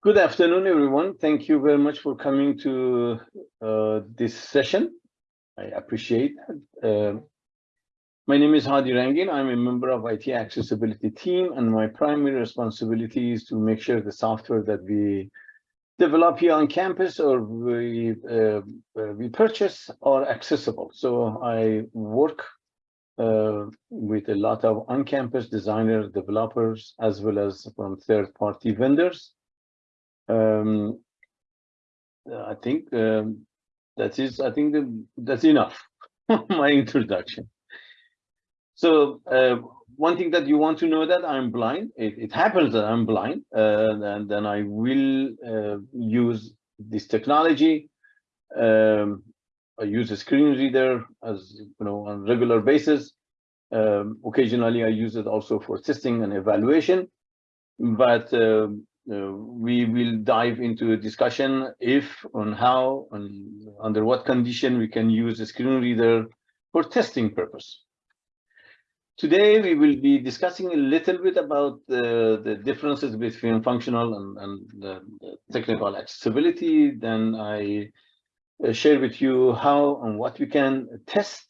Good afternoon, everyone. Thank you very much for coming to uh, this session. I appreciate it. Uh, my name is Hadi Rangin. I'm a member of IT accessibility team, and my primary responsibility is to make sure the software that we develop here on campus or we uh, uh we purchase are accessible. So I work uh, with a lot of on-campus designers, developers, as well as from third-party vendors um, I think um, that is, I think the, that's enough, my introduction. So uh, one thing that you want to know that I'm blind, it, it happens that I'm blind, uh, and then I will uh, use this technology. Um, I use a screen reader as you know on regular basis. Um, occasionally, I use it also for testing and evaluation. But um, uh, we will dive into a discussion if on how and under what condition we can use a screen reader for testing purpose. Today, we will be discussing a little bit about the, the differences between functional and, and the, the technical accessibility. Then I uh, share with you how and what we can test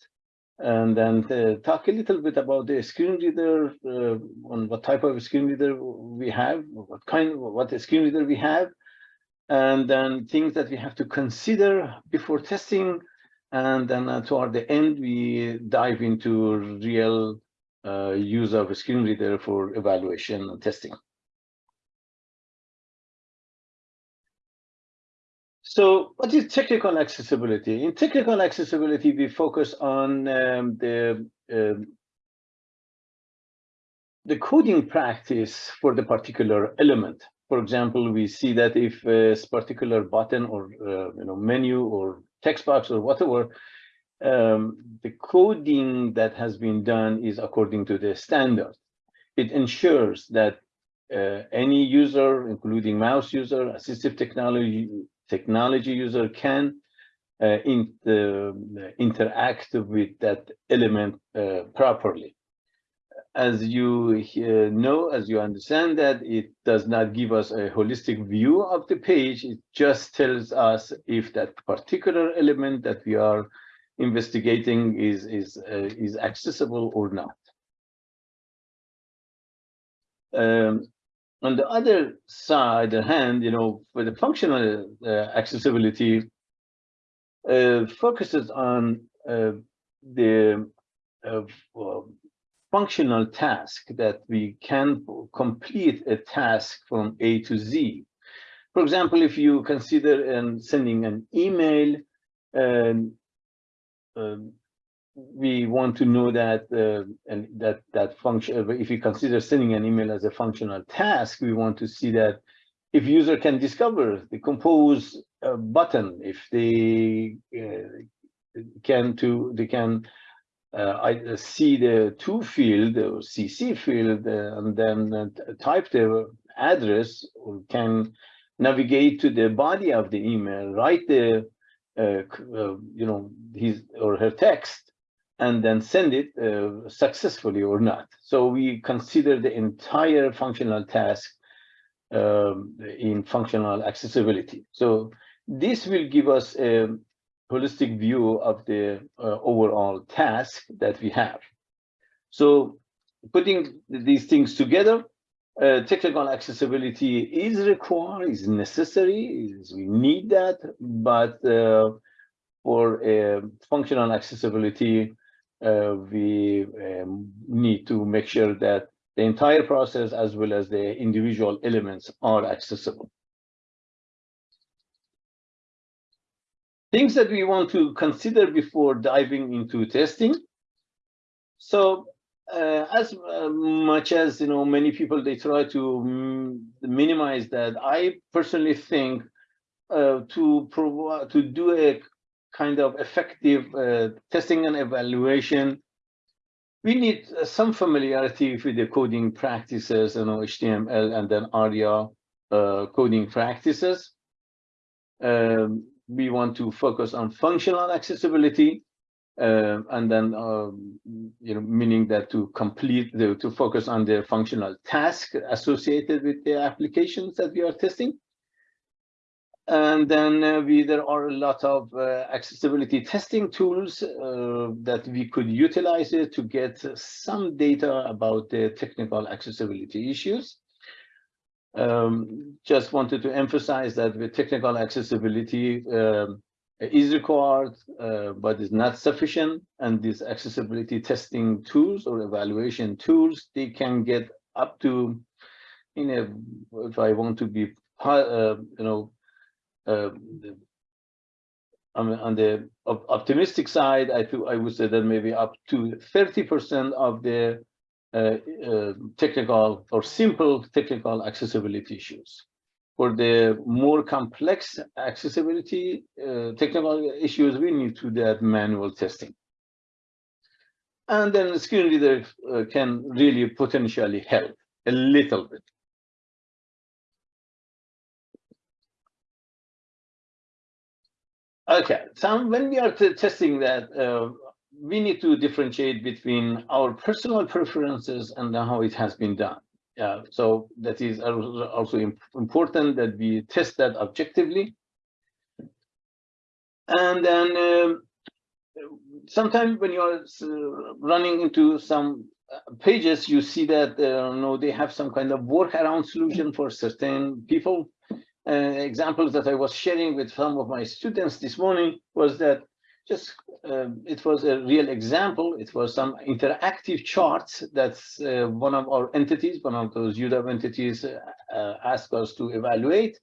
and then talk a little bit about the screen reader, uh, on what type of screen reader we have, what kind, what screen reader we have, and then things that we have to consider before testing. And then uh, toward the end, we dive into real uh, use of a screen reader for evaluation and testing. So what is technical accessibility? In technical accessibility, we focus on um, the um, the coding practice for the particular element. For example, we see that if a particular button or uh, you know menu or text box or whatever, um, the coding that has been done is according to the standard. It ensures that uh, any user, including mouse user, assistive technology technology user can uh, in uh, interact with that element uh, properly. As you uh, know, as you understand that it does not give us a holistic view of the page, it just tells us if that particular element that we are investigating is, is, uh, is accessible or not. Um, on the other side, the hand, you know, for the functional uh, accessibility, uh, focuses on uh, the uh, functional task that we can complete a task from A to Z. For example, if you consider um, sending an email, um, um we want to know that uh, and that that function if you consider sending an email as a functional task we want to see that if user can discover the compose uh, button if they uh, can to they can uh, I see the to field or CC field uh, and then uh, type the address or can navigate to the body of the email, write the you know his or her text and then send it uh, successfully or not. So we consider the entire functional task um, in functional accessibility. So this will give us a holistic view of the uh, overall task that we have. So putting these things together, uh, technical accessibility is required, is necessary, is, we need that, but uh, for uh, functional accessibility, we um, need to make sure that the entire process as well as the individual elements are accessible. Things that we want to consider before diving into testing. So uh, as uh, much as you know many people they try to minimize that i personally think uh, to provide to do a kind of effective uh, testing and evaluation, we need uh, some familiarity with the coding practices, you know, HTML and then ARIA uh, coding practices. Um, we want to focus on functional accessibility, uh, and then, um, you know, meaning that to complete the, to focus on the functional task associated with the applications that we are testing. And then uh, we there are a lot of uh, accessibility testing tools uh, that we could utilize to get some data about the technical accessibility issues. Um, just wanted to emphasize that the technical accessibility um, is required, uh, but is not sufficient. And these accessibility testing tools or evaluation tools, they can get up to, in a, if I want to be, uh, you know, uh, on the optimistic side, I I would say that maybe up to 30% of the uh, uh, technical or simple technical accessibility issues. For the more complex accessibility uh, technical issues, we need to do that manual testing. And then the screen reader uh, can really potentially help a little bit. Okay, so when we are testing that, uh, we need to differentiate between our personal preferences and how it has been done. Yeah, so that is also important that we test that objectively. And then um, sometimes when you are running into some uh, pages, you see that uh, you know, they have some kind of workaround solution for certain people uh, examples that I was sharing with some of my students this morning was that just uh, it was a real example. It was some interactive charts that's uh, one of our entities, one of those UW entities uh, uh, asked us to evaluate.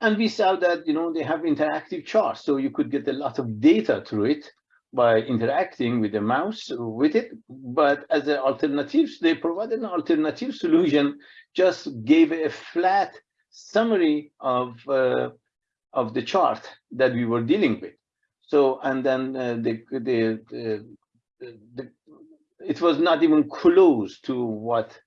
And we saw that, you know, they have interactive charts. So you could get a lot of data through it by interacting with the mouse with it. But as an alternative, they provided an alternative solution, just gave a flat summary of uh, of the chart that we were dealing with. So and then uh, the, the, the, the it was not even close to what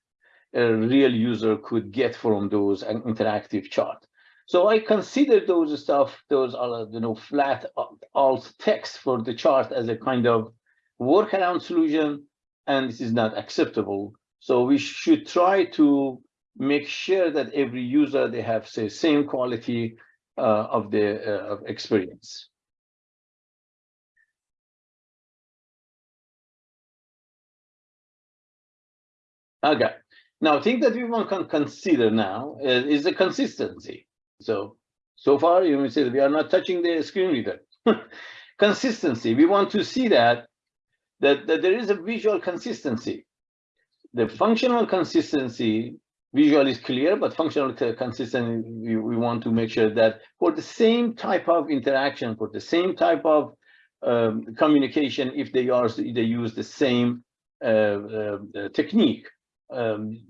a real user could get from those interactive chart. So I consider those stuff, those are you know flat alt text for the chart as a kind of workaround solution, and this is not acceptable. So we should try to make sure that every user they have say same quality uh, of the uh, of experience. Okay, now thing that we want to consider now is, is the consistency. So so far you may say we are not touching the screen reader. consistency. We want to see that that that there is a visual consistency. The functional consistency visual is clear, but functional consistent, we, we want to make sure that for the same type of interaction, for the same type of um, communication, if they are they use the same uh, uh, technique. Um,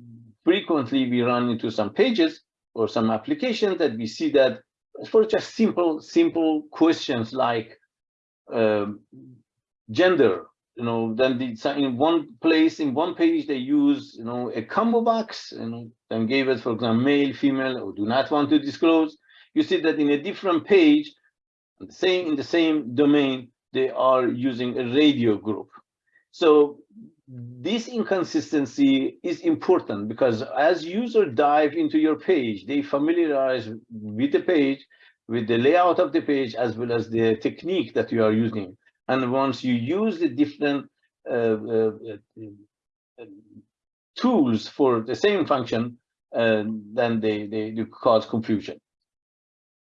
frequently, we run into some pages or some applications that we see that for just simple, simple questions like um, gender you know, then the, in one place, in one page, they use, you know, a combo box and then gave it, for example, male, female, or do not want to disclose. You see that in a different page, same in the same domain, they are using a radio group. So this inconsistency is important because as users dive into your page, they familiarize with the page, with the layout of the page, as well as the technique that you are using. And once you use the different uh, uh, uh, tools for the same function, then they, they, they cause confusion.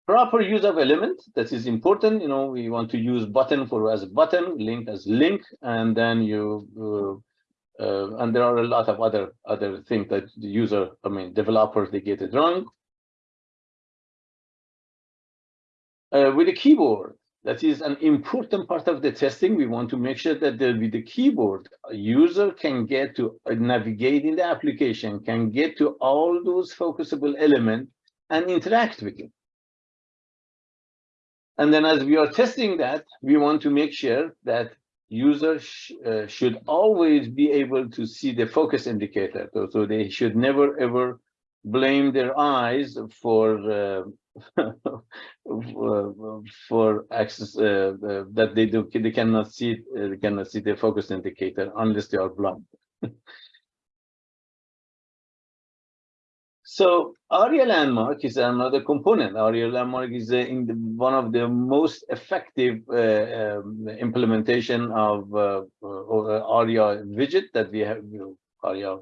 Proper use of element that is important you know we want to use button for as button link as link and then you uh, uh, and there are a lot of other other things that the user i mean developers they get it wrong. Uh, with the keyboard that is an important part of the testing. We want to make sure that the, with the keyboard, a user can get to uh, navigate in the application, can get to all those focusable elements and interact with it. And then as we are testing that, we want to make sure that users sh uh, should always be able to see the focus indicator. So, so they should never ever blame their eyes for uh, for access uh, uh, that they do they cannot see uh, they cannot see the focus indicator unless they are blind So ARIA landmark is another component. ARIA landmark is uh, in the, one of the most effective uh, um, implementation of uh, uh ARIA widget that we have. You know, ARIA,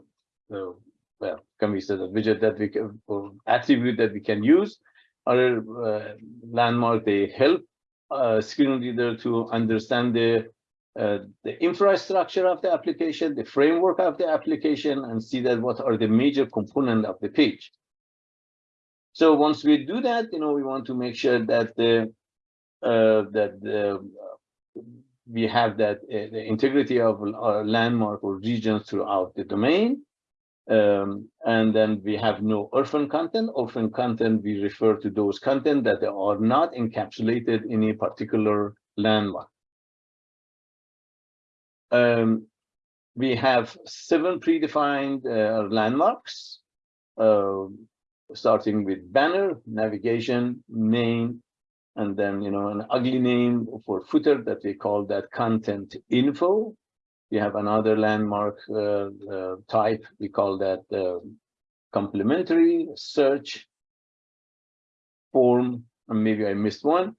well, can we say the widget that we can, attribute that we can use. Our uh, landmark they help screen reader to understand the uh, the infrastructure of the application, the framework of the application, and see that what are the major component of the page. So once we do that, you know, we want to make sure that the uh, that the, we have that uh, the integrity of our landmark or regions throughout the domain. Um, and then we have no orphan content. Orphan content, we refer to those content that are not encapsulated in a particular landmark. Um, we have seven predefined uh, landmarks, uh, starting with banner, navigation, main, and then, you know, an ugly name for footer that we call that content info. We have another landmark uh, uh type, we call that uh, complementary search form, and maybe I missed one.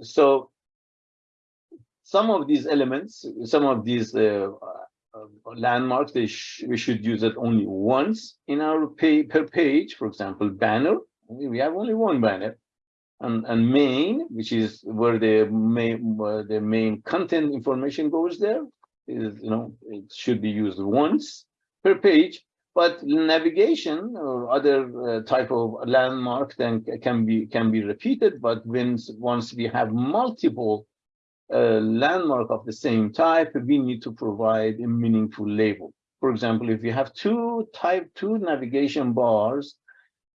So some of these elements, some of these uh, uh, landmarks, sh we should use it only once in our pay per page. For example, banner, we have only one banner. And, and main, which is where the main where the main content information goes there, is you know it should be used once per page. But navigation or other uh, type of landmark then can be can be repeated. But when once we have multiple a landmark of the same type, we need to provide a meaningful label. For example, if you have two type two navigation bars,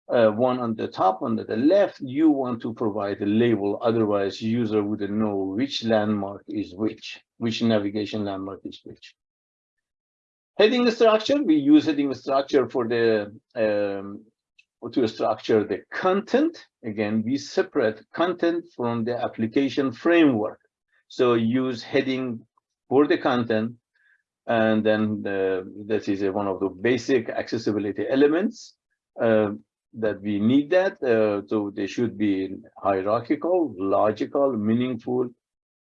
uh, one on the top, on the left, you want to provide a label. Otherwise, user wouldn't know which landmark is which, which navigation landmark is which. Heading structure, we use heading structure for the um, to structure the content. Again, we separate content from the application framework. So use heading for the content. And then the, this is one of the basic accessibility elements uh, that we need that. Uh, so they should be hierarchical, logical, meaningful,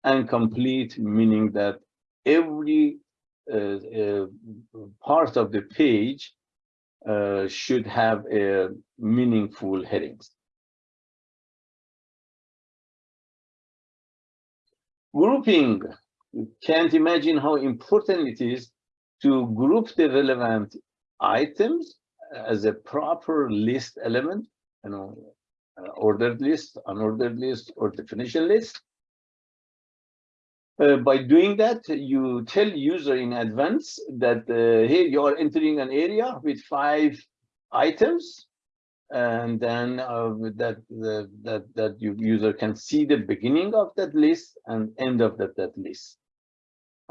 and complete, meaning that every uh, uh part of the page uh, should have a meaningful headings. Grouping, you can't imagine how important it is to group the relevant items as a proper list element, you know, uh, ordered list, unordered list, or definition list. Uh, by doing that, you tell user in advance that, uh, hey, you are entering an area with five items and then uh, that that that your user can see the beginning of that list and end of that that list.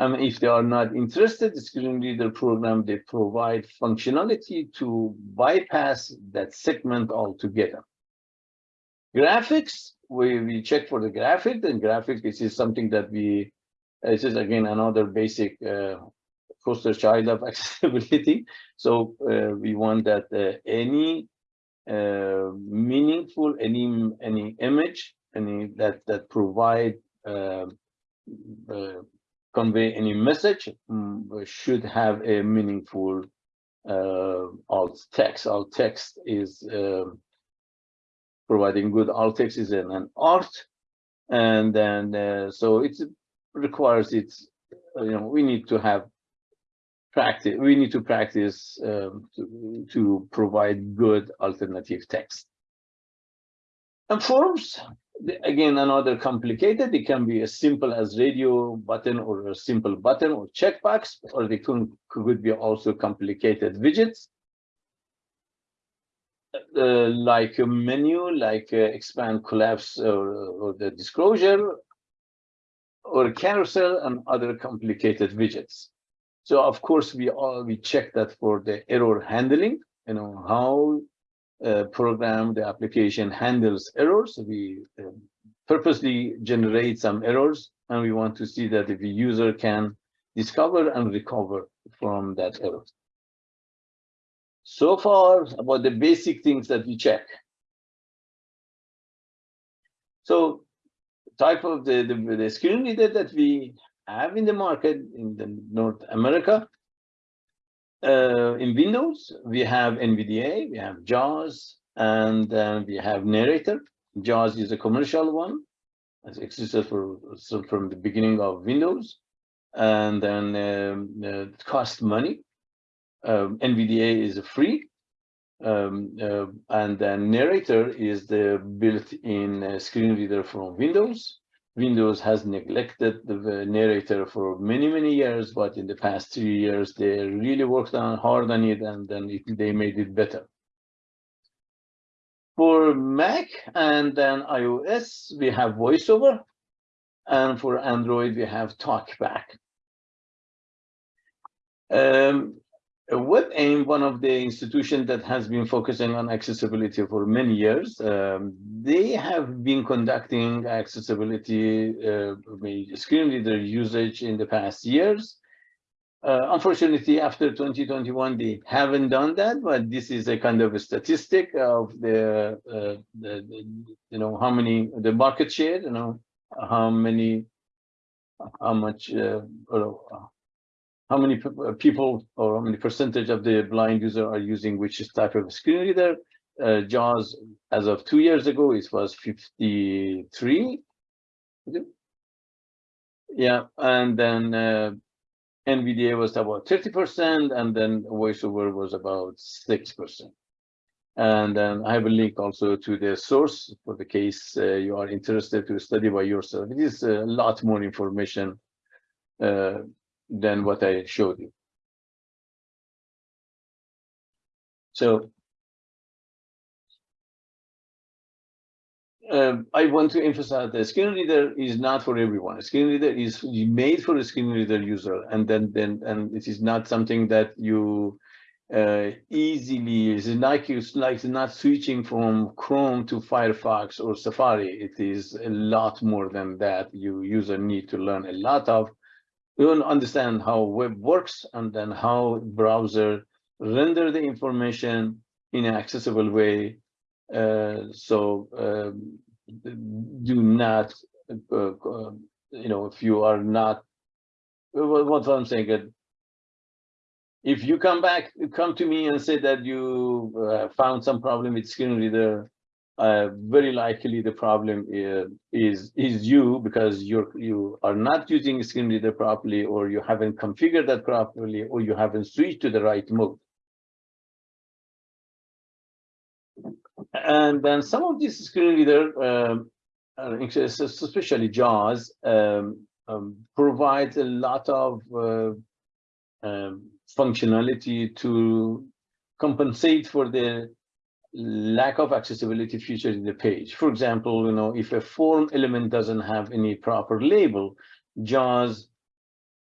And if they are not interested, the screen reader program they provide functionality to bypass that segment altogether. Graphics, we we check for the graphic. And graphic this is something that we this is again another basic uh, poster child of accessibility. So uh, we want that uh, any uh, meaningful any any image any that that provide uh, uh, convey any message um, should have a meaningful uh, alt text. Alt text is um, providing good. Alt text is an, an art and then uh, so it requires it's you know we need to have practice we need to practice um, to, to provide good alternative text. And forms again another complicated it can be as simple as radio button or a simple button or checkbox or they can, could be also complicated widgets. Uh, like a menu like uh, expand collapse or, or the disclosure or carousel and other complicated widgets. So of course we all we check that for the error handling, you know, how uh, program the application handles errors. We uh, purposely generate some errors and we want to see that if the user can discover and recover from that error. So far about the basic things that we check. So type of the, the, the screen reader that we have in the market in the North America. Uh, in Windows, we have NVDA, we have JAWS, and then we have Narrator. JAWS is a commercial one. It existed for so from the beginning of Windows, and then um, uh, it costs money. Um, NVDA is free, um, uh, and then Narrator is the built-in uh, screen reader from Windows. Windows has neglected the narrator for many, many years, but in the past three years, they really worked on hard on it and then it, they made it better. For Mac and then iOS, we have VoiceOver. And for Android, we have TalkBack. Um, WebAIM, one of the institutions that has been focusing on accessibility for many years, um, they have been conducting accessibility uh, screen reader usage in the past years. Uh, unfortunately, after 2021, they haven't done that, but this is a kind of a statistic of the, uh, the, the you know, how many, the market share, you know, how many, how much, uh, or how many uh, people or how many percentage of the blind user are using which type of screen reader. Uh, JAWS, as of two years ago, it was 53. Yeah, and then uh, NVDA was about 30%, and then VoiceOver was about 6%. And then I have a link also to the source for the case uh, you are interested to study by yourself. It is a lot more information uh, than what I showed you. So um, I want to emphasize that screen reader is not for everyone. A screen reader is made for a screen reader user, and then then and it is not something that you uh, easily is like it's like not switching from Chrome to Firefox or Safari. It is a lot more than that. You user need to learn a lot of we to understand how web works and then how browser render the information in an accessible way. Uh, so um, do not, uh, uh, you know, if you are not, what I'm saying, if you come back, come to me and say that you uh, found some problem with screen reader, uh, very likely the problem is, is is you because you're you are not using screen reader properly or you haven't configured that properly or you haven't switched to the right mode. And then some of these screen reader um, especially jaws um, um, provides a lot of uh, um, functionality to compensate for the lack of accessibility features in the page. For example, you know, if a form element doesn't have any proper label, JAWS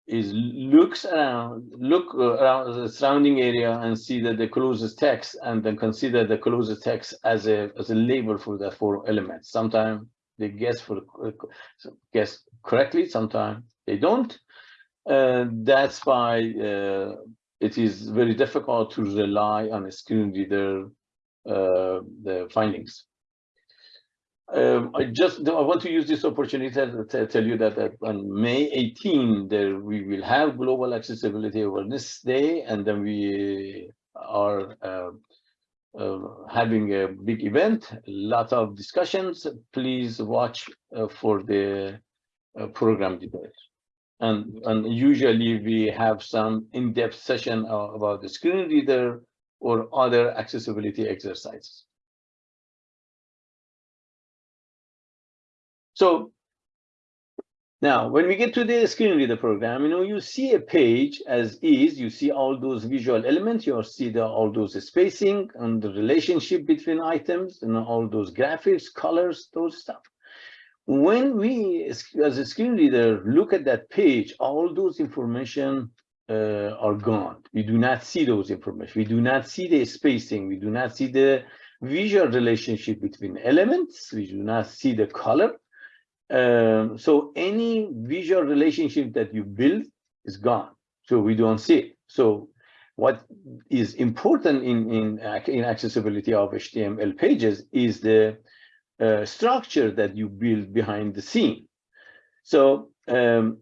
is looks around, look around the surrounding area and see that the closest text and then consider the closest text as a as a label for that form element. Sometimes they guess for guess correctly, sometimes they don't. Uh, that's why uh, it is very difficult to rely on a screen reader uh, the findings. Um, I just I want to use this opportunity to tell you that, that on May 18 there we will have Global Accessibility Awareness Day, and then we are uh, uh, having a big event, a lot of discussions. Please watch uh, for the uh, program details. And, and usually we have some in-depth session uh, about the screen reader or other accessibility exercises. So now, when we get to the screen reader program, you know, you see a page as is, you see all those visual elements, you see the, all those spacing and the relationship between items and all those graphics, colors, those stuff. When we, as a screen reader, look at that page, all those information uh, are gone. We do not see those information. We do not see the spacing. We do not see the visual relationship between elements. We do not see the color. Um, so any visual relationship that you build is gone. So we don't see it. So what is important in, in, in accessibility of HTML pages is the uh, structure that you build behind the scene. So um,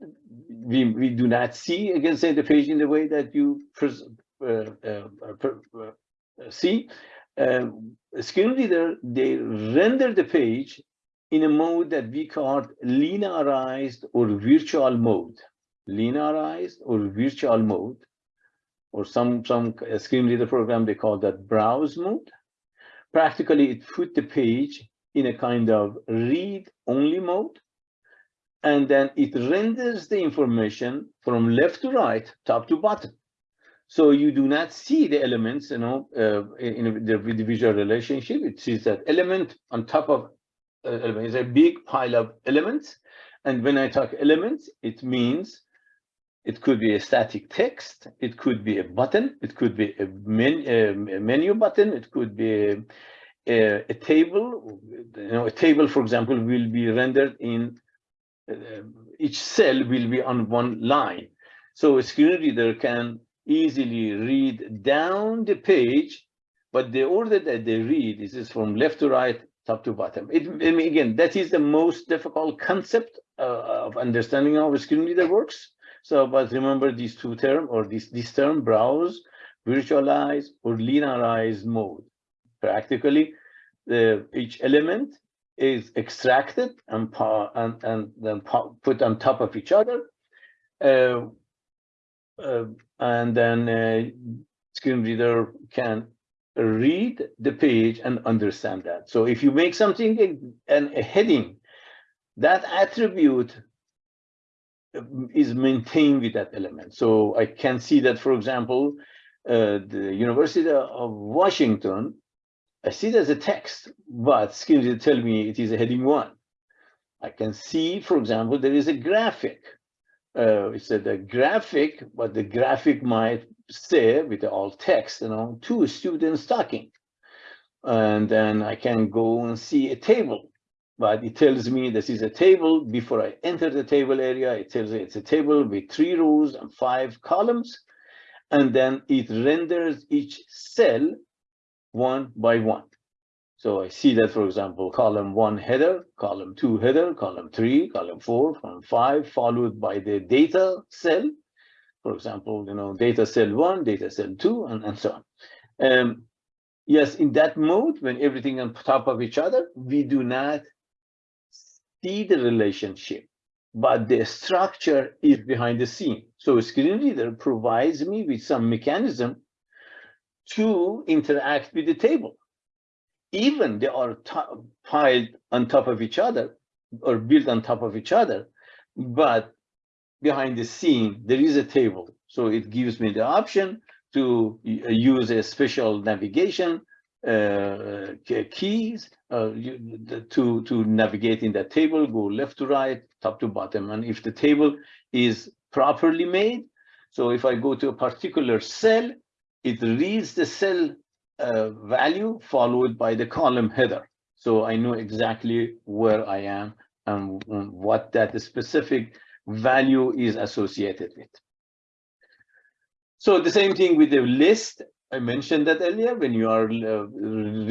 we, we do not see, against the page in the way that you uh, uh, uh, see. Um, screen reader, they render the page in a mode that we call linearized or virtual mode. Linearized or virtual mode, or some, some screen reader program, they call that browse mode. Practically, it put the page in a kind of read-only mode, and then it renders the information from left to right, top to bottom. So you do not see the elements, you know, uh, in the, visual relationship. It sees that element on top of uh, element is a big pile of elements. And when I talk elements, it means it could be a static text, it could be a button, it could be a, men, a menu button, it could be a, a, a, table. You know, a table, for example, will be rendered in uh, each cell will be on one line. So a screen reader can easily read down the page, but the order that they read is from left to right, top to bottom. It, I mean, again, that is the most difficult concept uh, of understanding how a screen reader works. So, but remember these two terms or this, this term, browse, virtualize, or linearize mode. Practically, the, each element is extracted and, and, and then put on top of each other. Uh, uh, and then uh, screen reader can read the page and understand that. So if you make something and a heading, that attribute um, is maintained with that element. So I can see that, for example, uh, the University of Washington, I see as a text, but screen reader tell me it is a heading one. I can see, for example, there is a graphic uh, it's a graphic, but the graphic might say with the alt text, you know, two students talking. And then I can go and see a table, but it tells me this is a table. Before I enter the table area, it tells me it's a table with three rows and five columns. And then it renders each cell one by one. So I see that, for example, column one header, column two header, column three, column four, column five, followed by the data cell. For example, you know, data cell one, data cell two, and, and so on. Um, yes, in that mode, when everything on top of each other, we do not see the relationship, but the structure is behind the scene. So a screen reader provides me with some mechanism to interact with the table even they are piled on top of each other or built on top of each other, but behind the scene, there is a table. So it gives me the option to uh, use a special navigation uh, keys uh, to, to navigate in that table, go left to right, top to bottom. And if the table is properly made, so if I go to a particular cell, it reads the cell uh, value followed by the column header. So I know exactly where I am and what that specific value is associated with. So the same thing with the list. I mentioned that earlier. When you are uh,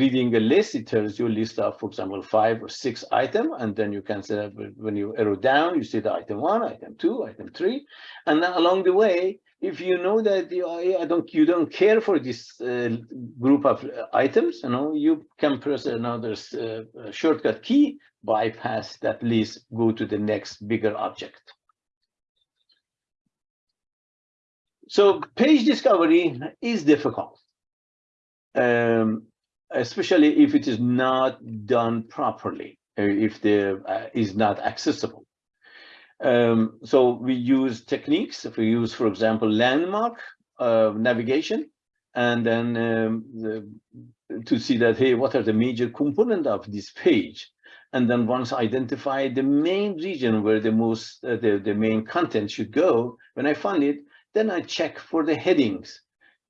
reading a list, it tells you a list of, for example, five or six items, and then you can say when you arrow down, you see the item one, item two, item three, and then along the way, if you know that you, I don't you don't care for this uh, group of items, you know, you can press another uh, shortcut key, bypass that list, go to the next bigger object. So page discovery is difficult, um, especially if it is not done properly, uh, if the uh, is not accessible. Um, so we use techniques. If we use, for example, landmark uh, navigation, and then um, the, to see that, hey, what are the major component of this page? And then once identify the main region where the most, uh, the, the main content should go, when I find it, then I check for the headings.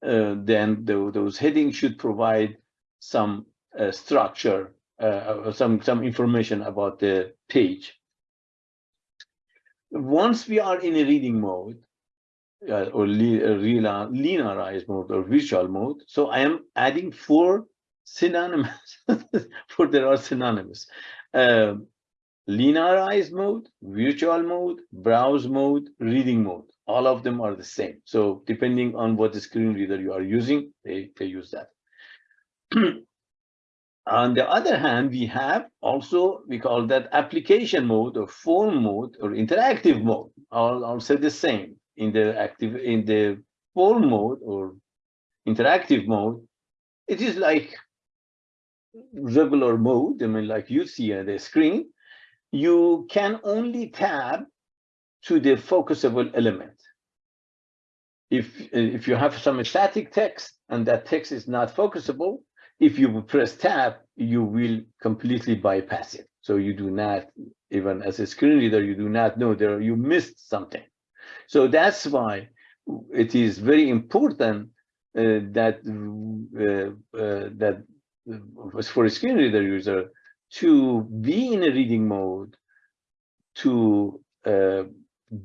Uh, then the, those headings should provide some uh, structure, uh, some, some information about the page once we are in a reading mode, uh, or uh, linearized mode or virtual mode. So I am adding four synonyms, for there are synonyms. Uh, linearized mode, virtual mode, browse mode, reading mode. All of them are the same. So depending on what screen reader you are using, they, they use that. on the other hand, we have also, we call that application mode or form mode or interactive mode. I'll, I'll say the same in the active, in the form mode or interactive mode. It is like regular mode, I mean, like you see on the screen, you can only tab to the focusable element. If, if you have some static text and that text is not focusable, if you press tab, you will completely bypass it. So you do not, even as a screen reader, you do not know there you missed something. So that's why it is very important uh, that uh, uh, that for a screen reader user to be in a reading mode, to uh,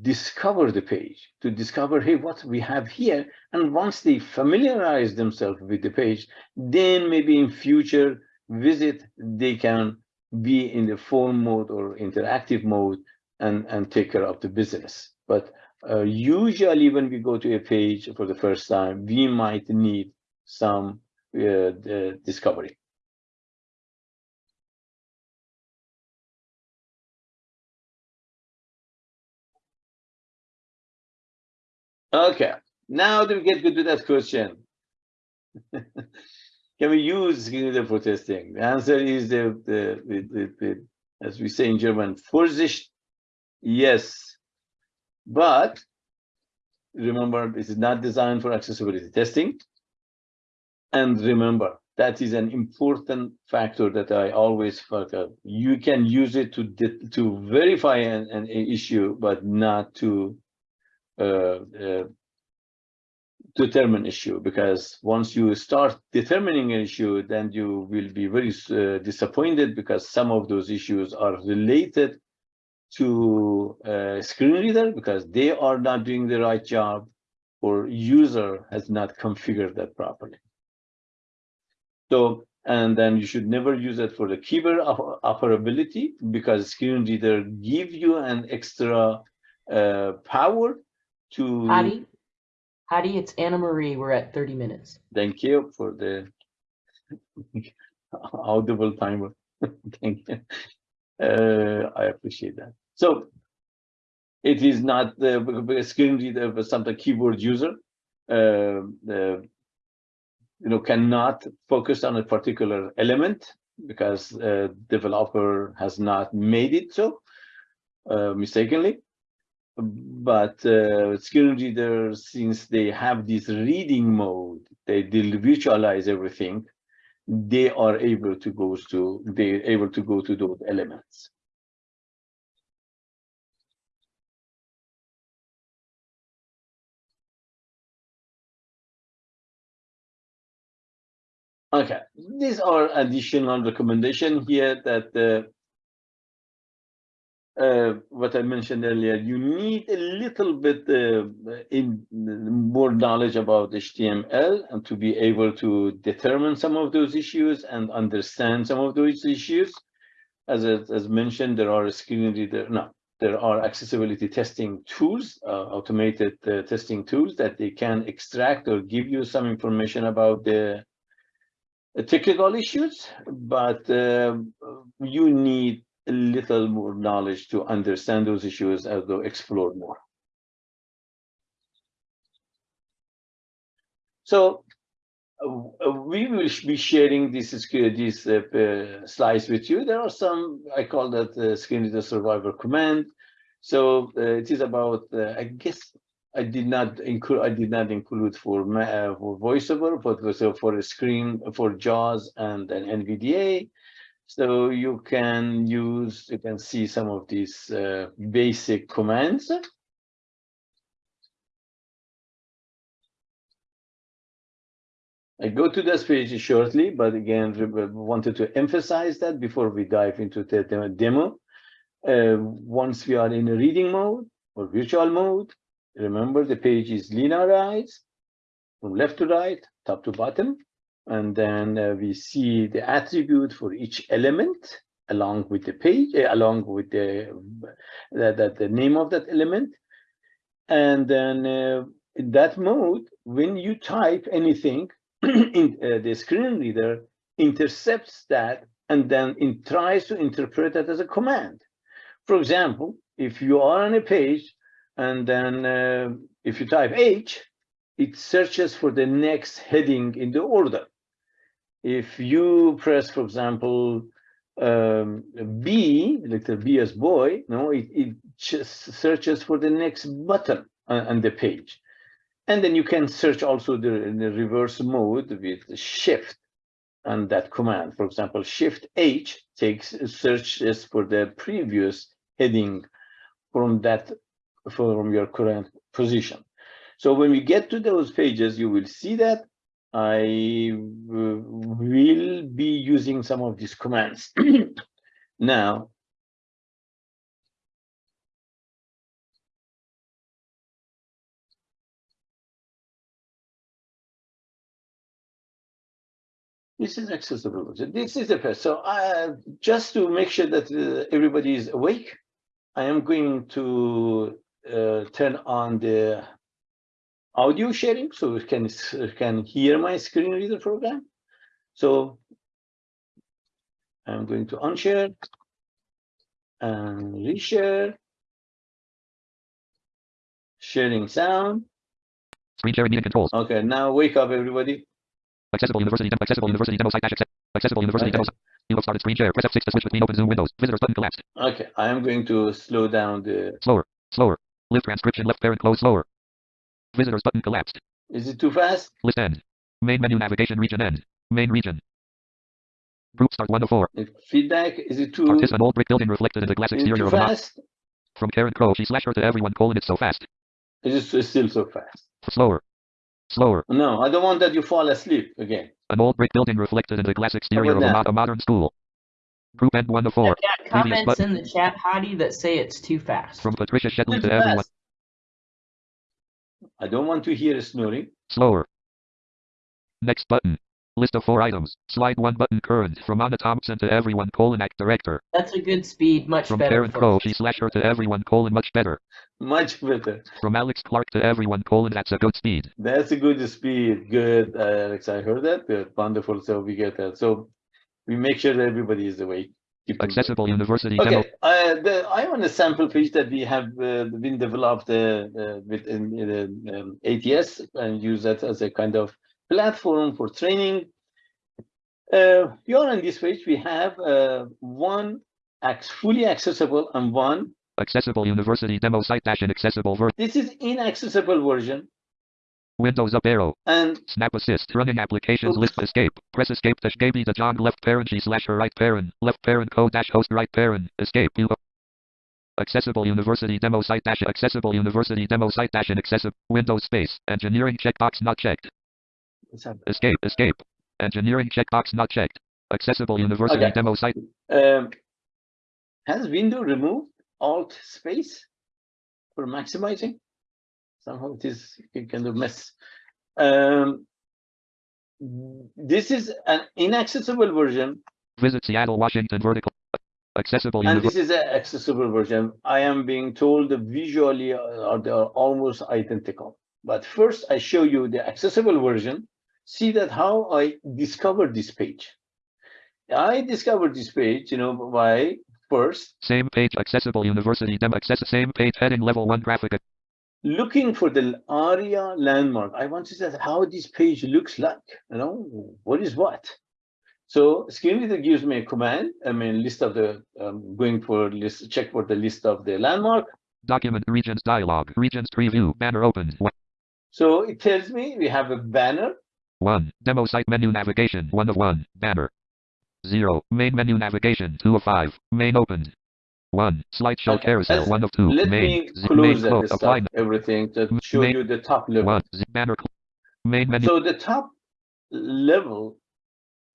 discover the page, to discover, hey, what we have here. And once they familiarize themselves with the page, then maybe in future visit, they can be in the form mode or interactive mode and, and take care of the business. But uh, usually when we go to a page for the first time, we might need some uh, discovery. Okay, now do we get good to that question? Can we use NVDA for testing? The answer is the, the, the, the, as we say in German, Vorsicht, yes. But remember, this is not designed for accessibility testing. And remember, that is an important factor that I always forget. You can use it to to verify an, an issue, but not to determine issue because once you start determining an issue then you will be very uh, disappointed because some of those issues are related to a screen reader because they are not doing the right job or user has not configured that properly. So and then you should never use it for the keyboard operability because screen reader give you an extra uh, power to Hadi, Hadi, it's Anna Marie. We're at 30 minutes. thank you for the audible timer. thank you. Uh, I appreciate that. So it is not the screen reader, but something keyboard user. Uh, the you know cannot focus on a particular element because uh, developer has not made it so uh, mistakenly but uh, screen readers, since they have this reading mode, they, visualize everything, they are able to go to they're able to go to those elements. Okay, these are additional recommendation here that uh, uh, what I mentioned earlier, you need a little bit uh, in more knowledge about HTML and to be able to determine some of those issues and understand some of those issues. As as mentioned, there are screen reader. No, there are accessibility testing tools, uh, automated uh, testing tools that they can extract or give you some information about the technical issues, but uh, you need little more knowledge to understand those issues as though explore more. So uh, we will be sharing this these uh, uh, slides with you. There are some I call that uh, screen reader survivor command. So uh, it is about uh, I guess I did not include I did not include for for voiceover, but for a screen for JAWS and an NVDA. So you can use, you can see some of these uh, basic commands. I go to this page shortly, but again, wanted to emphasize that before we dive into the demo. Uh, once we are in a reading mode or virtual mode, remember the page is linearized from left to right, top to bottom. And then uh, we see the attribute for each element along with the page, uh, along with the, the, the, the name of that element. And then uh, in that mode, when you type anything, in uh, the screen reader intercepts that and then it tries to interpret that as a command. For example, if you are on a page and then uh, if you type H, it searches for the next heading in the order. If you press, for example, um, B, letter B as boy, no, it, it just searches for the next button on, on the page. And then you can search also the, in the reverse mode with shift and that command. For example, shift H takes searches for the previous heading from that from your current position. So when we get to those pages, you will see that I will be using some of these commands. now, This is accessible. This is the first. So uh, just to make sure that uh, everybody is awake, I am going to uh, turn on the audio sharing so you can can hear my screen reader program. So I'm going to unshare and reshare. Sharing sound. Screen sharing meeting controls. Okay, now wake up everybody. Accessible University demo. Accessible University demo site dash. Accessible University Okay. demo site. You started screen share. Press F6 to switch between open Zoom windows. Visitors button collapsed. Okay, I am going to slow down the. Slower. Slower. List transcription left parent close slower. Visitors button collapsed. Is it too fast? List end. Main menu navigation region end. Main region. Group start 1 of 4. If feedback, is it too, Participant old brick building reflected in the glass exterior of a mock. fast? From Karen Crow. She slashed her to everyone colon it so fast. Is it still so fast? Slower. Slower. No, I don't want that you fall asleep again. An old brick building reflected in the glass exterior of a, mo- a modern school. Group end 1 of 4. I've got comments button. in the chat, Hadi, that say it's too fast. From Patricia Shetley Too to everyone. Fast. I don't want to hear snoring. Slower. Next button. List of four items. Slide one button current. From Anna Thompson to everyone colon act director. That's a good speed, much From better. Karen for Crow. She slash her to everyone colon much better. Much better. From Alex Clark to everyone colon that's a good speed. That's a good speed. Good, uh, Alex. I heard that. Good. Wonderful. So we get that. So we make sure that everybody is awake. Accessible University demo. Okay, uh, the, I am on a sample page that we have uh, been developed uh, uh, with in, in, um, ATS and use that as a kind of platform for training. Uh, here on this page, we have uh, one fully accessible and one. Accessible University demo site dash inaccessible version. This is inaccessible version Windows up arrow. and Snap assist. Running applications Oops. list escape. Press escape dash Gaby de Jong left parent she slash her right parent. Left parent code dash host right parent. Escape. You Accessible University demo site dash accessible University demo site dash inaccessible Windows space. Engineering checkbox not checked. Escape. Escape. Engineering checkbox not checked. Accessible University Okay. demo site. um, has window removed alt space for maximizing? Somehow it is a kind of mess. Um, this is an inaccessible version, Visit Seattle, Washington vertical. Accessible and this is an accessible version. I am being told visually uh, are they are almost identical. But first, I show you the accessible version. See that how I discovered this page. I discovered this page, you know, by first Same page. Accessible University demo. Access same page heading level one graphic. Looking for the ARIA landmark. I want to see how this page looks like, you know, what is what? So screen reader gives me a command, I mean, list of the, um, going for list, check for the list of the landmark. Document regions dialog. Regions preview. Banner. One. So it tells me we have a banner. One. Demo site menu navigation. One of one. Banner. Zero. Main menu navigation. Two of five. Main opened. One. Slideshow Okay, carousel. let's- One of two. Let main. me close main that close. Apply. stuff, everything to show main- you the top level. One. Banner. Main menu. So the top level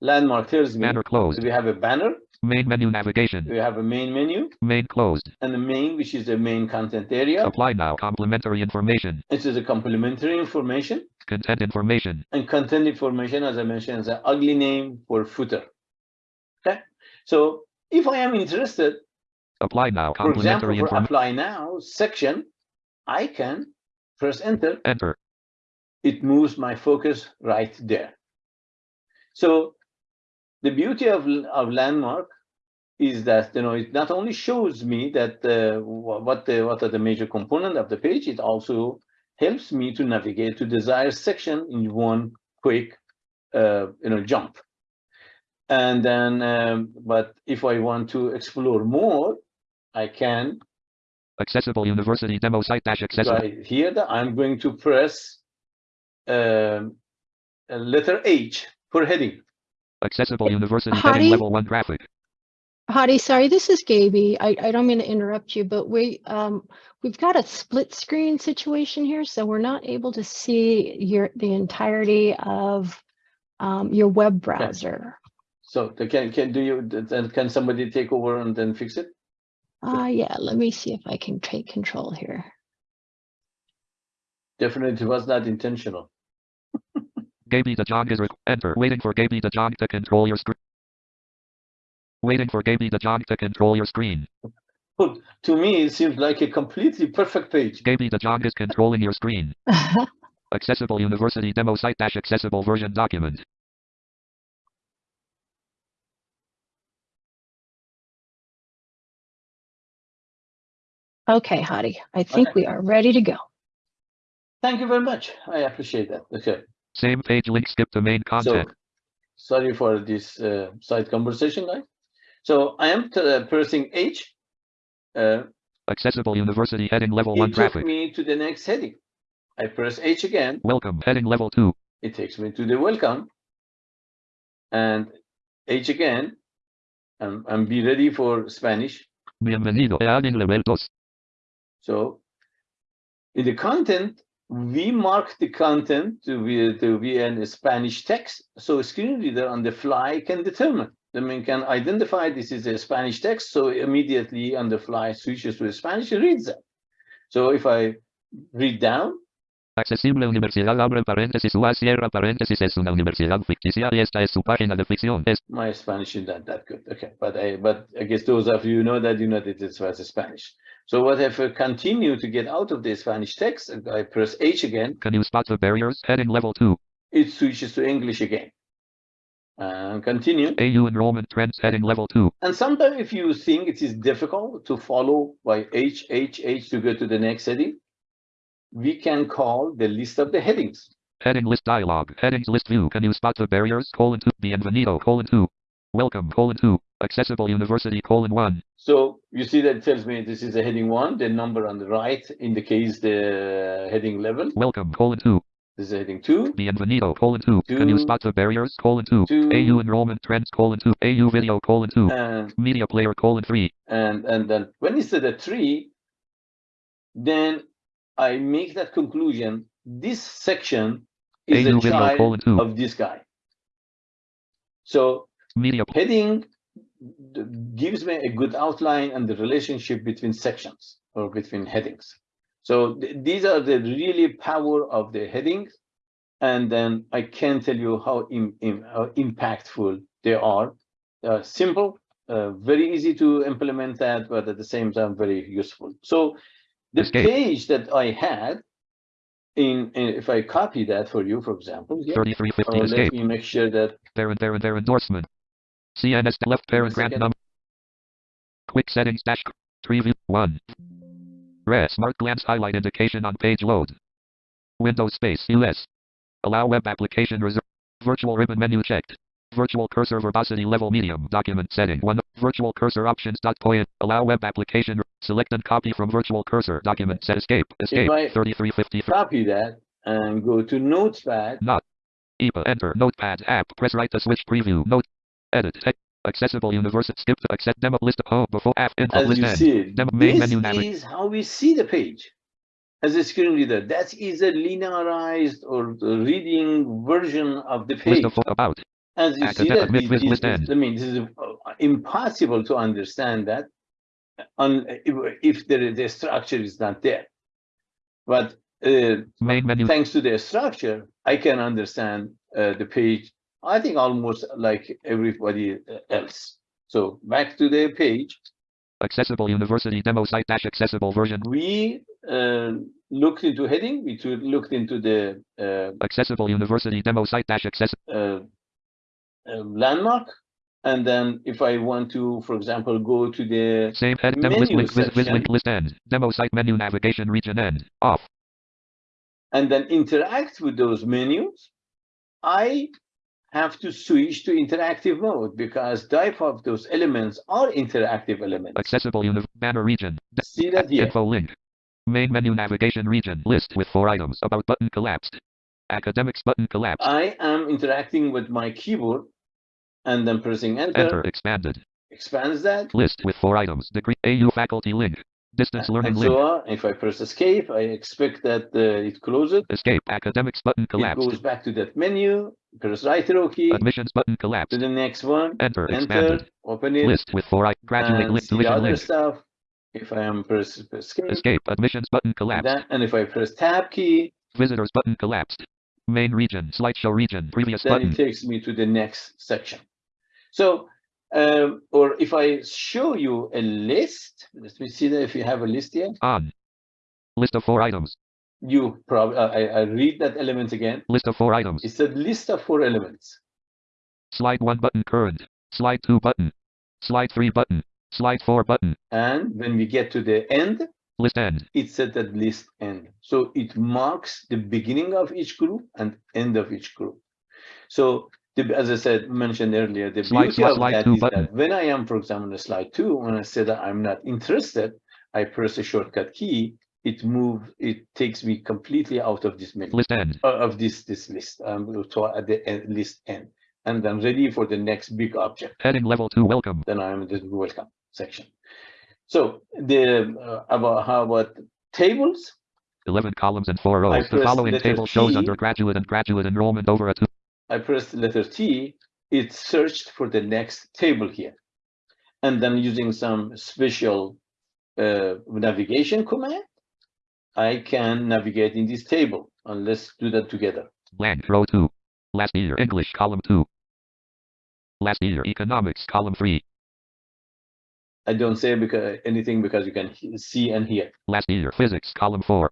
landmark tells me banner closed. we have a banner. Main menu navigation. We have a main menu Main closed. and the main, which is the main content area. Apply now. Complementary information. This is a complementary information Content information. and content information, as I mentioned, is an ugly name for footer. Okay, so if I am interested, Apply now. for example, for apply now section, I can press enter. Enter. It moves my focus right there. So the beauty of, of landmark is that, you know, it not only shows me that uh, what the, what are the major component of the page, it also helps me to navigate to desired section in one quick, uh, you know, jump. And then, um, but if I want to explore more, I can Accessible University demo site dash accessible. right here that I'm going to press um, a letter H for heading. Accessible University Hadi? heading level one graphic. Hadi, sorry, this is Gaby. I, I don't mean to interrupt you, but we, um, we've got a split screen situation here, so we're not able to see your, the entirety of um, your web browser. So can, can, do you, then can somebody take over and then fix it? Uh, yeah, let me see if I can take control here. Definitely was not intentional. Gaby de Jong is re- enter. Waiting for Gaby de Jong to control your screen. Waiting for Gaby de Jong to control your screen. But to me, it seems like a completely perfect page. Gaby de Jong is controlling your screen. Accessible University demo site dash accessible version document. Okay, Hadi, I think Okay. we are ready to go. Thank you very much. I appreciate that. Okay. Same page link skip to main So content. sorry for this uh, side conversation, guys. So I am uh, pressing H. Uh, Accessible University heading level one it took graphic. me to the next heading. I press H again. Welcome heading level two. it takes me to the welcome and H again and, and be ready for Spanish. Bienvenido a heading level dos. So in the content, we mark the content to be, to be in Spanish text. So a screen reader on the fly can determine. The man can identify this is a Spanish text. So immediately on the fly switches to Spanish, and reads that. So if I read down, Accesible Universidad abre paréntesis UA cierra paréntesis es una universidad ficticia y esta es su página de ficción. Es my Spanish is not that good. Okay, but I but I guess those of you who know that you know that it was Spanish. So what if I continue to get out of the Spanish text, and I press H again, Can you spot the barriers? Heading level two. it switches to English again. And continue. AU enrollment trends heading level two. And sometimes if you think it is difficult to follow by H, H, H to go to the next heading, we can call the list of the headings. Heading list dialog. Headings list view. Can you spot the barriers? Colon two. Bienvenido. Colon two. Welcome. Colon two. Accessible University. Colon one. So you see that it tells me this is a heading one, the number on the right indicates the heading level. Welcome. Colon two. This is heading two. Bienvenido. Colon two. Can you spot the barriers? Colon two. Two. AU enrollment trends. Colon two. AU video. Colon two. And Media player. Colon three. and and then when it's the three, then I make that conclusion. This section is AU a video. child Colon two. of this guy. So Media. heading gives me a good outline and the relationship between sections or between headings. So th- these are the really power of the headings. And then I can tell you how, im- im- how impactful they are. Uh, simple, uh, very easy to implement that, but at the same time, very useful. So the Escape. page that I had in, in- if I copy that for you, for example, here, Thirty-three uh, let me make sure that Parent. Parent. Their endorsement. CNS left parent grant number. Quick settings dash preview one. Red smart glance highlight indication on page load. Windows space US. Allow web application reserve. Virtual ribbon menu checked. Virtual cursor verbosity level medium document setting one. Virtual cursor options dot point. Allow web application. Select and copy from virtual cursor document set escape. Escape. I- 3353. copy that and go to Notepad. Not. EPA enter notepad app press right to switch preview note edit accessible university skip to accept demo list of home before app info As list you see it, Demo main this menu is how we see the page as a screen reader. That is a linearized or the reading version of the page. List about As you see that, mid- we- list- this list is- I mean, this is, uh, impossible to understand that on, if, if the, the structure is not there. But uh, Main menu. thanks to the structure, I can understand uh, the page, I think almost like everybody else. So back to the page, Accessible University demo site dash accessible version. we uh, looked into heading, we looked into the uh, Accessible University demo site dash access. uh, uh, landmark. And then if I want to, for example, go to the, same head list Menu link vis, vis section. link list end. Demo site menu navigation region end. Off. and then interact with those menus, I have to switch to interactive mode because type of those elements are interactive elements. Accessible uni banner region. See that here? Info link. Main menu navigation region list with four items. About button collapsed. Academics button collapsed. I am interacting with my keyboard and then pressing enter, Enter expanded. expands that. List with four items. Degree AU faculty link. Distance learning And link. so on. If I press escape, I expect that uh, it closes. Escape. Academics button It collapsed. goes back to that menu, press right arrow key Admissions button collapsed. to the next one, Enter enter, expanded. open it, List with four I Graduate see the other link. stuff. If I am press escape, Escape. Admissions button collapsed. that, and if I press tab key, Visitors button collapsed. Main region. Slideshow region. Previous then button. it takes me to the next section. So, um, or if I show you a list, let me see that if you have a list here, On. List of four items. you probably, I, I read that element again. List of four items. It's a list of four elements. Slide 1 button current. Slide 2 button. Slide 3 button. Slide 4 button. And when we get to the end, List end. it said that list end. So it marks the beginning of each group and end of each group. So the, as I said, mentioned earlier, the Slide- beauty of that two is that when I am, for example, in slide two, when I say that I'm not interested, I press a shortcut key, it moves, it takes me completely out of this menu, List end. uh, of this, this list, um, to at the end, list end. And then ready for the next big object Heading level 2 welcome. then I'm in the welcome section. So the uh, about how about tables? 11 columns and 4 I rows. The following table shows undergraduate and graduate enrollment over a 2. I pressed the letter T. It searched for the next table here, and then using some special uh, navigation command, I can navigate in this table. And let's do that together. Blank. Row 2. Last year. English. Column 2. Last year. Economics. Column 3. I don't say because anything because you can see and hear. Last year. Physics. Column 4.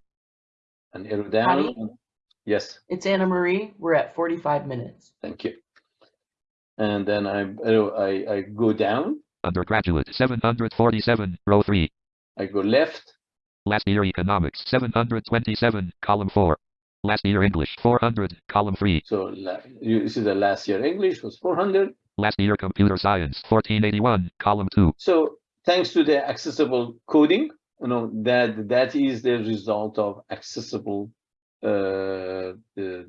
And arrow down. Patty? Yes, It's Anna Marie. We're at 45 minutes. thank you. And then I I I go down. Undergraduate. 747. Row 3. I go left. Last year. Economics. 727. Column 4. Last year. English. 400. Column 3. So you you see the last year English was 400. Last year. Computer science. 1481. Column 2. So thanks to the accessible coding, you know, that that is the result of accessible, the,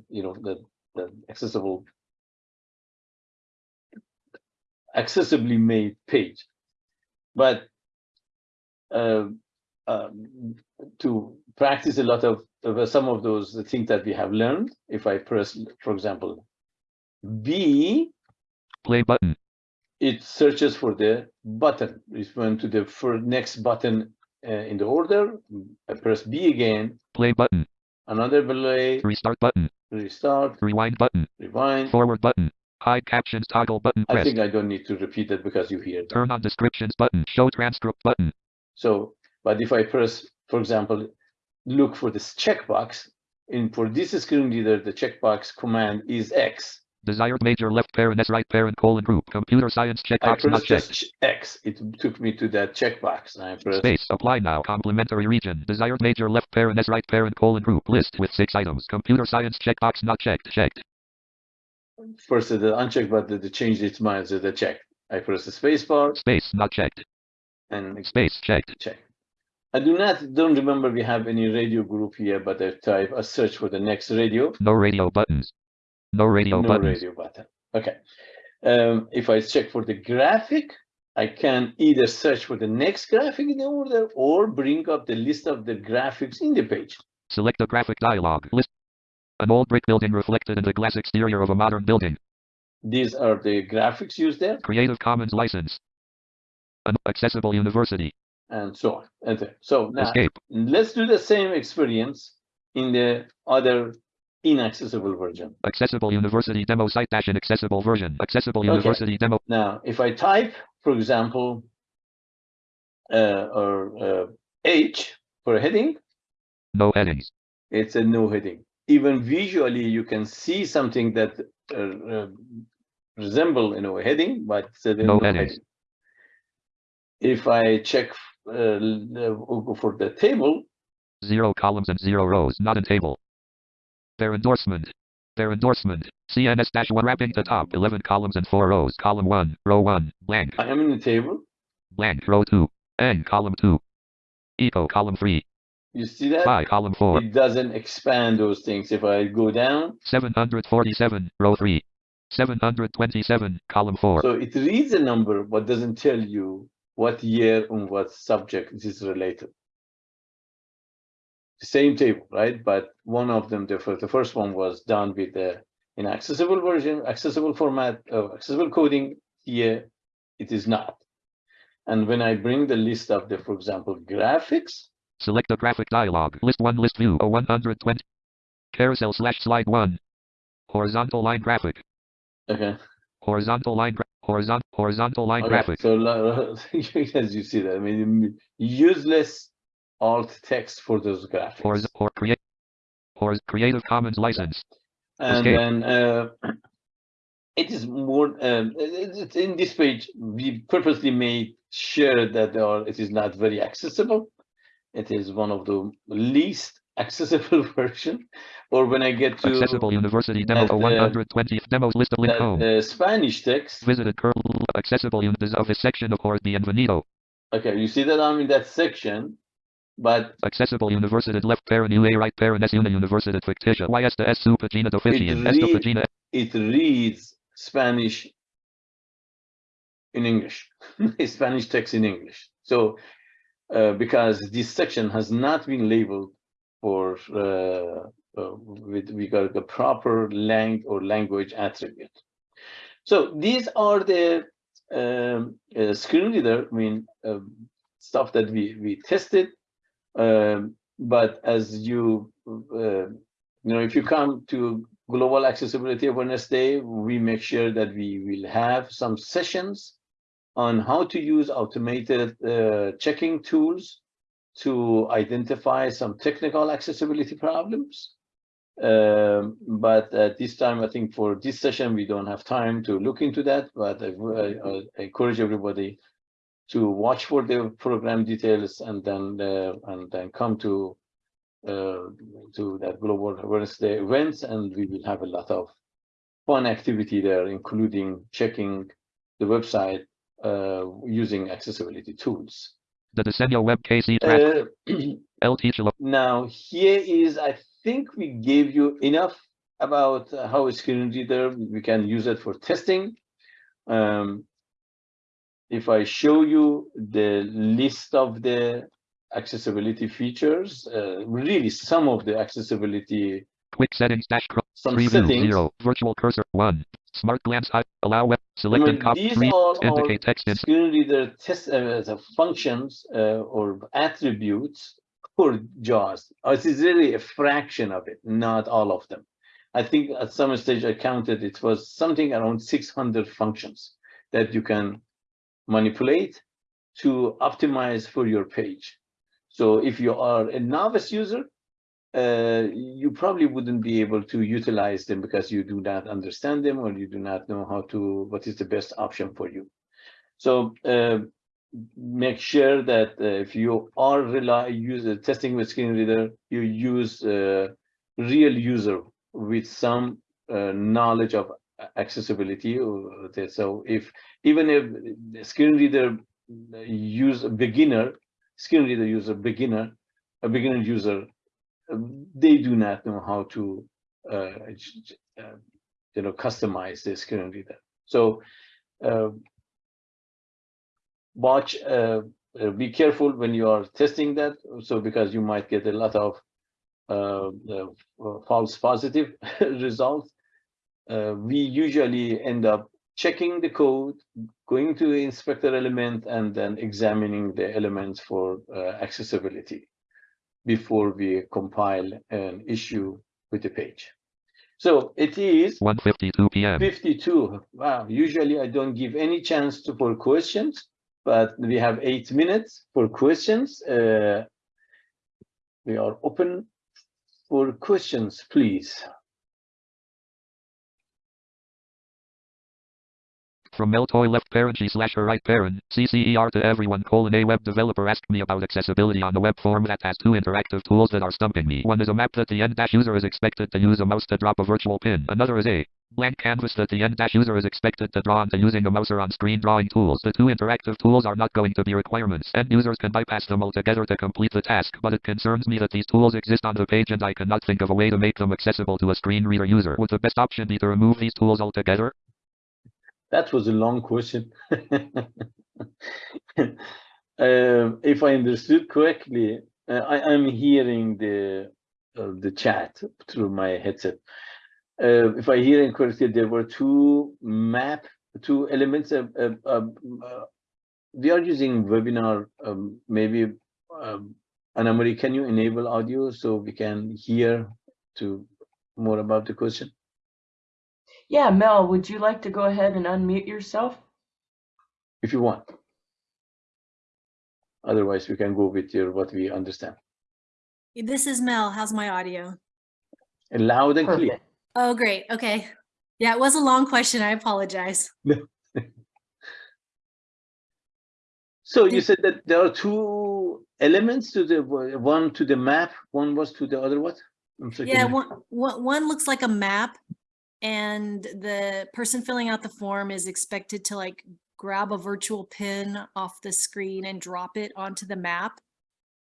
you know, the, the accessible, accessibly made page. But uh, um, to practice a lot of, of some of those things that we have learned, if I press, for example, B, Play button. it searches for the button. It went to the for next button uh, in the order. I press B again, Play button. Another delay, Restart button. restart, Rewind button. rewind. Forward button. Hide captions toggle button I think I don't need to repeat it because you hear it. Turn on descriptions button. Show transcript button. So, but if I press, for example, look for this checkbox, in for this screen reader, the checkbox command is X. Desired major left parent S right parent colon group. Computer science checkbox not checked. X. It took me to that checkbox. And I Space. Apply now. Complementary region. Desired major left parent S right parent colon group. List with six items. Computer science checkbox not checked. Checked. first the unchecked, but the, the changed its mind to the check. I press the space bar Space not checked. and Space checked. check. I do not don't remember we have any radio group here, but I type a search for the next radio. No radio buttons. No radio no buttons. radio button. Okay. Um, if I check for the graphic, I can either search for the next graphic in the order or bring up the list of the graphics in the page. Select a graphic dialog. List. An old brick building reflected in the glass exterior of a modern building. These are the graphics used there. Creative Commons license. An- accessible University. and so on. Okay, so now Escape. let's do the same experience in the other inaccessible version. Accessible University demo site dash inaccessible version. Accessible Okay. University demo. Now, if I type, for example, uh, or uh, H for a heading, No headings. it's a no heading. Even visually, you can see something that uh, uh, resemble you know a heading, but it's a No headings. If I check uh, for the table, Zero columns and zero rows. Not a table. Their endorsement. Their endorsement. CNS dash one wrapping the top. 11 columns and four rows. Column one. Row one. Blank. I am in the table. Blank. Row two. N column two. Eco column three. You see that? Phi column four. It doesn't expand those things. If I go down, 747. Row three. 727. Column four. so it reads a number, but doesn't tell you what year and what subject this is related. Same table, right? But one of them, the first, the first one was done with the inaccessible version, accessible format, uh, accessible coding. Here, it is not. And when I bring the list of the, for example, graphics, Select the graphic dialog. List 1 list view. O 120. Carousel slash slide 1. Horizontal line graphic. okay, Horizontal line gra- horizon horizontal line Okay, graphic. So as you see that, I mean, useless alt text for those graphics. Horiz- or create or Creative Commons license. And Escape. then uh, it is more, um, it's in this page, we purposely made sure that there are, it is not very accessible. It is one of the least accessible version. Or when I get to Accessible University demo O uh, 120th demos list of link that, home. uh, Spanish text, Visited curl accessible of this section of or Bienvenido. okay, you see that I'm in that section, but Accessible Universidad left parent right parent S una Universidad ficticia y esta es su pagina de oficial. Esta it reads Spanish in English, Spanish text in English. So, uh, because this section has not been labeled for, uh, uh, with, we got the proper length or language attribute. So these are the um, uh, screen reader, I mean, um, stuff that we, we tested. Um, but as you, uh, you know, if you come to Global Accessibility Awareness Day, we make sure that we will have some sessions on how to use automated uh, checking tools to identify some technical accessibility problems. Um, but at this time, I think for this session, we don't have time to look into that, but I, I- I encourage everybody to watch for the program details and then, uh, and then come to uh, to that Global Awareness Day events, and we will have a lot of fun activity there, including checking the website uh, using accessibility tools. the diseño web KC track Uh, El now, here is, I think we gave you enough about how a screen reader, we can use it for testing. Um, if I show you the list of the accessibility features, uh, really some of the accessibility, quick settings dash some preview settings. zero virtual cursor one smart glance high allow web select and copy three indicate text screen reader test uh, the functions uh, or attributes for JAWS. Uh, It is really a fraction of it, not all of them. I think at some stage I counted it was something around 600 functions that you can manipulate to optimize for your page. So if you are a novice user, uh, you probably wouldn't be able to utilize them because you do not understand them or you do not know how to, what is the best option for you. So uh, make sure that uh, if you are rely user testing with screen reader, you use uh, real user with some uh, knowledge of accessibility. or that- So if even if screen reader use a beginner, screen reader user beginner, a beginner user um, they do not know how to uh, uh, you know customize the screen reader so uh, watch uh, uh, be careful when you are testing that so because you might get a lot of uh, uh, false positive results uh, we usually end up checking the code, going to the inspector element, and then examining the elements for uh, accessibility before we compile an issue with the page. So it is 1:52 p.m. 52. Wow, usually I don't give any chance to for questions, but we have eight minutes for questions. Uh, we are open for questions, please. From Meltoy left parent G slash her right parent, CCER to everyone colon a web developer asked me about accessibility on the web form that has two interactive tools that are stumping me. One is a map that the end dash user is expected to use a mouse to drop a virtual pin. Another is a blank canvas that the end dash user is expected to draw onto using a mouse or on screen drawing tools. The two interactive tools are not going to be requirements. End users can bypass them altogether to complete the task, but it concerns me that these tools exist on the page and I cannot think of a way to make them accessible to a screen reader user. Would the best option be to remove these tools altogether? That was a long question. Um, if I understood correctly, uh, I am hearing the uh, the chat through my headset. Uh, if I hear correctly, there were two map, two elements. Of, uh, we are using webinar. Um, maybe um, Anna Marie, can you enable audio so we can hear to more about the question? Yeah, Mel, would you like to go ahead and unmute yourself? if you want. Otherwise, we can go with your what we understand. This is Mel. How's my audio? And loud and clear. Oh, great. Okay. Yeah, it was a long question. I apologize. So you said that there are two elements to the one to the map, one was to the other what? I'm sorry, Yeah, one, you- one, one, one looks like a map and the person filling out the form is expected to like grab a virtual pin off the screen and drop it onto the map.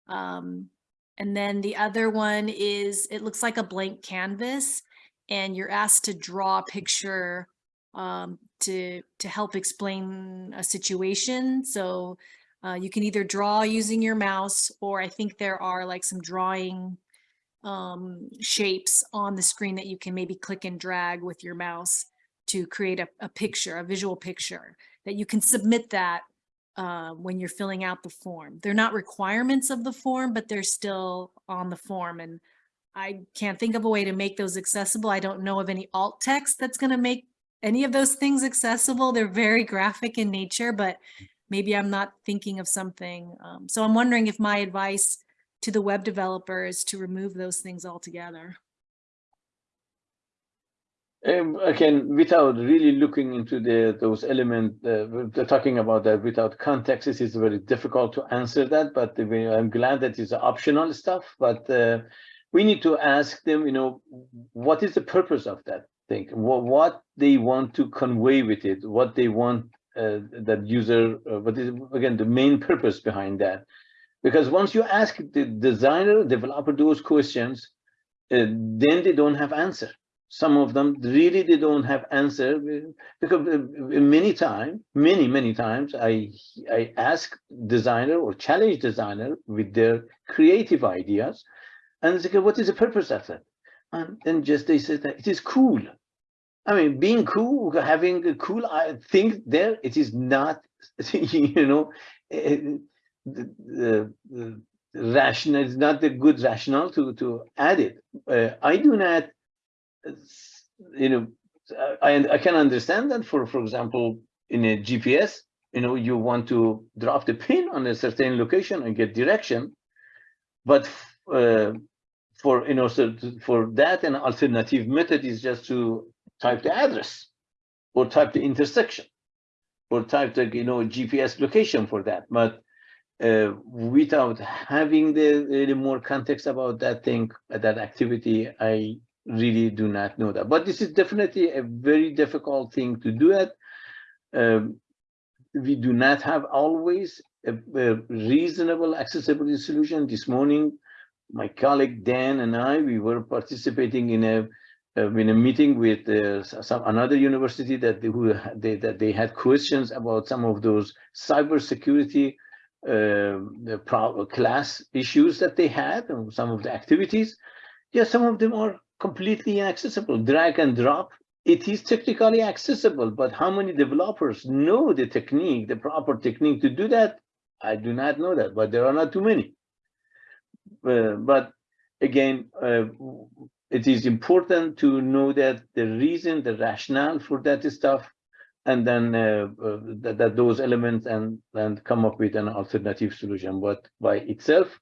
Um, and then the other one is, it looks like a blank canvas and you're asked to draw a picture um, to, to help explain a situation. So uh, you can either draw using your mouse or I think there are like some drawing um, shapes on the screen that you can maybe click and drag with your mouse to create a, a picture, a visual picture that you can submit that uh, when you're filling out the form. They're not requirements of the form, but they're still on the form. And I can't think of a way to make those accessible. I don't know of any alt text that's going to make any of those things accessible. They're very graphic in nature, but maybe I'm not thinking of something. Um, so I'm wondering if my advice to the web developers to remove those things altogether. Um, again, without really looking into the those elements, uh, talking about that without context, it is very difficult to answer that. But we, I'm glad that it's optional stuff. But uh, we need to ask them, you know, what is the purpose of that thing? What what they want to convey with it? What they want uh, that user? Uh, what is again the main purpose behind that? Because once you ask the designer, developer those questions, uh, then they don't have answer. Some of them really they don't have answer because uh, many times many many times i i ask designer or challenge designer with their creative ideas and they say what is the purpose of that and then just they say that it is cool. I mean being cool having a cool uh, thing there it is not you know uh, the, the, rational is not the good rationale to to add it uh, i do not you know, I, I can understand that for, for example, in a GPS, you know, you want to drop the pin on a certain location and get direction, but uh, for, you know, so for that, an alternative method is just to type the address or type the intersection or type the, you know, GPS location for that. But uh, without having the, the more context about that thing, that activity, I really do not know that. But this is definitely a very difficult thing to do it. Um, we do not have always a, a, reasonable accessibility solution. This morning, my colleague Dan and I, we were participating in a uh, in a meeting with uh, some another university that they, who they, that they had questions about some of those cybersecurity the class issues that they had and some of the activities. Yeah, some of them are completely inaccessible. Drag and drop it is technically accessible, but how many developers know the technique, the proper technique to do that? I do not know that, but there are not too many. Uh, but again, uh, it is important to know that the reason, the rationale for that stuff, and then uh, uh, that, that those elements and and come up with an alternative solution. But by itself,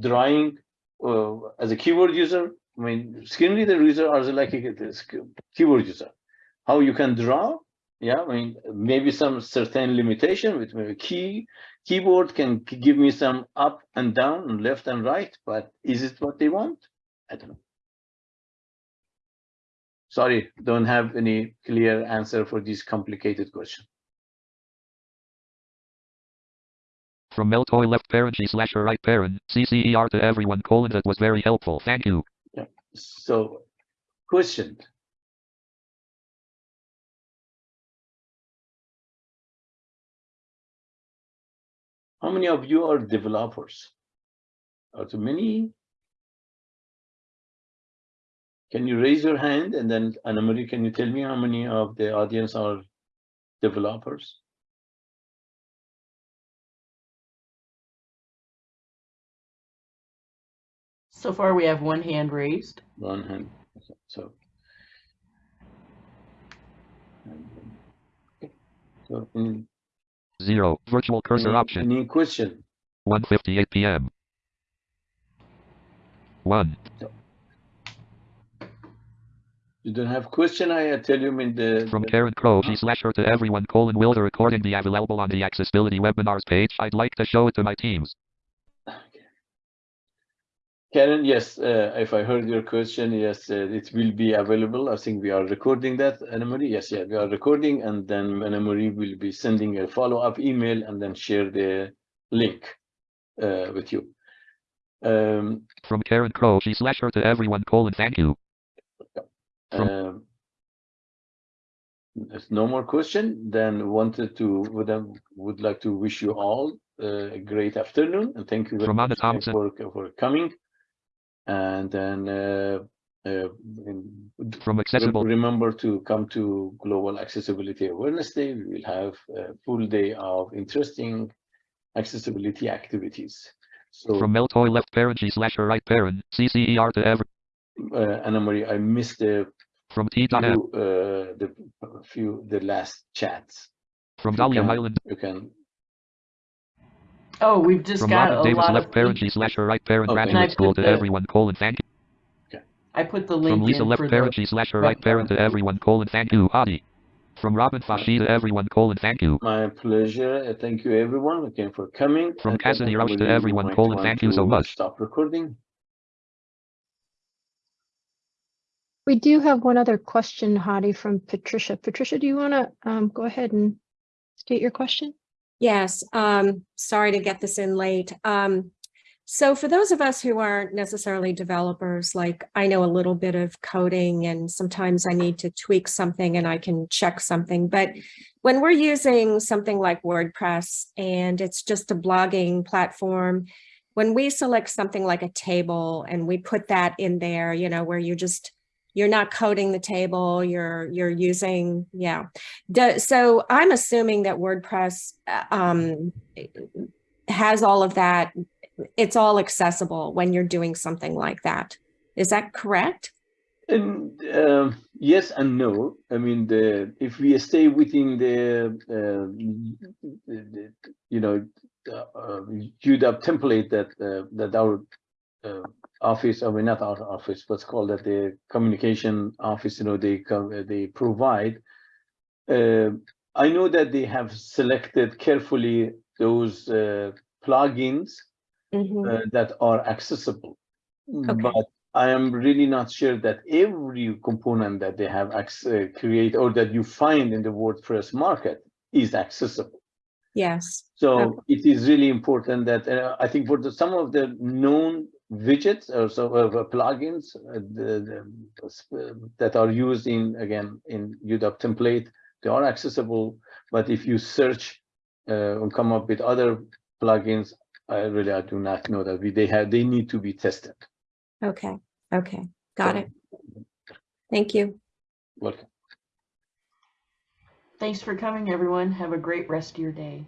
drawing uh, as a keyboard user, I mean, screen reader user are like a keyboard user. How you can draw, yeah, I mean, maybe some certain limitation with maybe key keyboard can give me some up and down and left and right, but is it what they want? I don't know. Sorry, don't have any clear answer for this complicated question. From Meltoy left parent G slash her right parent, CCER to everyone colon that was very helpful. Thank you. So, question. How many of you are developers? Are too many? Can you raise your hand and then Annamarie, can you tell me how many of the audience are developers? So far, we have one hand raised. One hand, so. Okay. So, any, Zero. Virtual cursor any- option. Any question? 1:58 p.m. One. You don't have question, I tell you in the. From the- Karen Crow G slash her to everyone colon will the recording be available on the accessibility webinars page? I'd like to show it to my teams. Karen, yes, uh, if I heard your question, yes, uh, it will be available. I think we are recording that, Anna Marie. Yes, yeah, we are recording and then Anna Marie will be sending a follow-up email and then share the link uh, with you. Um, From Karen Crow G slash her to everyone colon thank you. Um, There's no more question, then wanted to, would, I- would like to wish you all uh, a great afternoon and thank you very much Thompson. for, for coming. And then uh, uh, From accessible Remember to come to Global Accessibility Awareness Day. We will have a full day of interesting accessibility activities. So, from Meltoy left parent G slash her right parent, CCER to every uh, Anna Marie, I missed the from T.M. few, uh, the few, the last chats. From you Dahlia Highland You can, Oh, we've just from got Robin a Davis lot left of. parent feed- G slash her right parent Okay. And I graduate school to the- everyone colon thank you. I put the link From Lisa in left for parent the, G slash her right parent to everyone colon thank you. Hadi. From Robin Fashi to everyone colon thank you. my pleasure. Uh, Thank you, everyone, again for coming. From And Cassidy Anna Roush to everyone, might colon, thank you so much. Stop recording. We do have one other question, Hadi, from Patricia. Patricia, do you want to um, go ahead and state your question? Yes, um, sorry to get this in late. Um, so for those of us who aren't necessarily developers, like I know a little bit of coding and sometimes I need to tweak something and I can check something. But when we're using something like WordPress and it's just a blogging platform, when we select something like a table and we put that in there, you know, where you just you're not coding the table, you're you're using, yeah. Do- so I'm assuming that WordPress uh, um, has all of that. It's all accessible when you're doing something like that. Is that correct? And um, yes and no. I mean, the if we stay within the, uh, the, you know uh, uh, UW template that uh, that our uh, office, I mean not our office, what's called that the communication office. You know, they they provide. Uh, I know that they have selected carefully those uh, plugins Mhm. uh, that are accessible. Okay. But I am really not sure that every component that they have uh, create or that you find in the WordPress market is accessible. Yes. So Okay. it is really important that uh, I think for the, some of the known widgets or so of uh, plugins uh, the, the, uh, that are used in again in UW template, they are accessible. But if you search uh, and come up with other plugins, I really I do not know that we they have they need to be tested. Okay. Okay. Got So, it. Thank you. Welcome. Thanks for coming, everyone. Have a great rest of your day.